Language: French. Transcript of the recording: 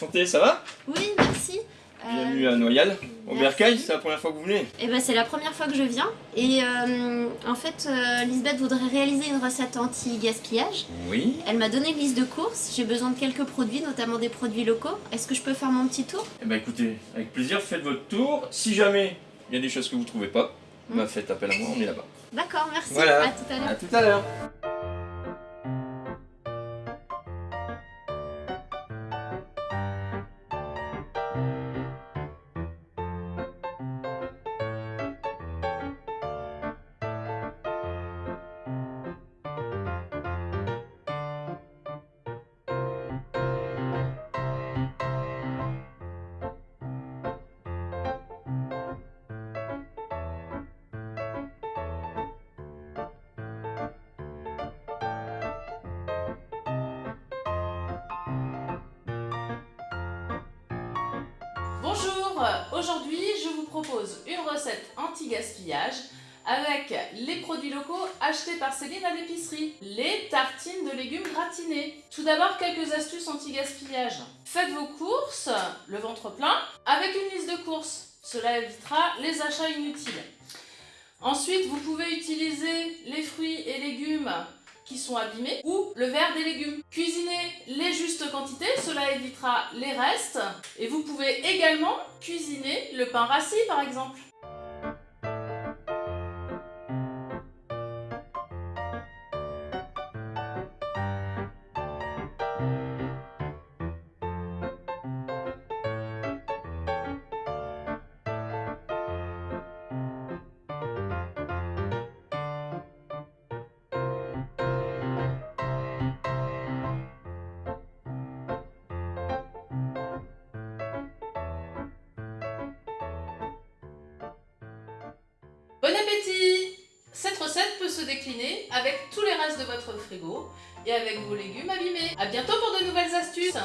enchanté, ça va Oui, merci. Euh, Bienvenue à Noyal. Au. Bercail, c'est la première fois que vous venez Eh ben, c'est la première fois que je viens. Et euh, en fait, euh, Lisbeth voudrait réaliser une recette anti-gaspillage. Oui. Elle m'a donné une liste de courses. J'ai besoin de quelques produits, notamment des produits locaux. Est-ce que je peux faire mon petit tour? Eh ben écoutez, avec plaisir, faites votre tour. Si jamais il y a des choses que vous trouvez pas, Hmm. bah faites appel à moi, on est là-bas. D'accord, merci. Voilà. À tout à l'heure. À tout à l'heure. Bonjour, aujourd'hui je vous propose une recette anti-gaspillage avec les produits locaux achetés par Céline à l'épicerie, les tartines de légumes gratinés. Tout d'abord quelques astuces anti-gaspillage. Faites vos courses, le ventre plein, avec une liste de courses. Cela évitera les achats inutiles. Ensuite, vous pouvez utiliser les fruits et légumes qui sont abîmés ou le verre des légumes. Cuisinez les justes quantités, cela évitera les restes. Et vous pouvez également cuisiner le pain rassis par exemple. Décliner avec tous les restes de votre frigo et avec vos légumes abîmés. A bientôt pour de nouvelles astuces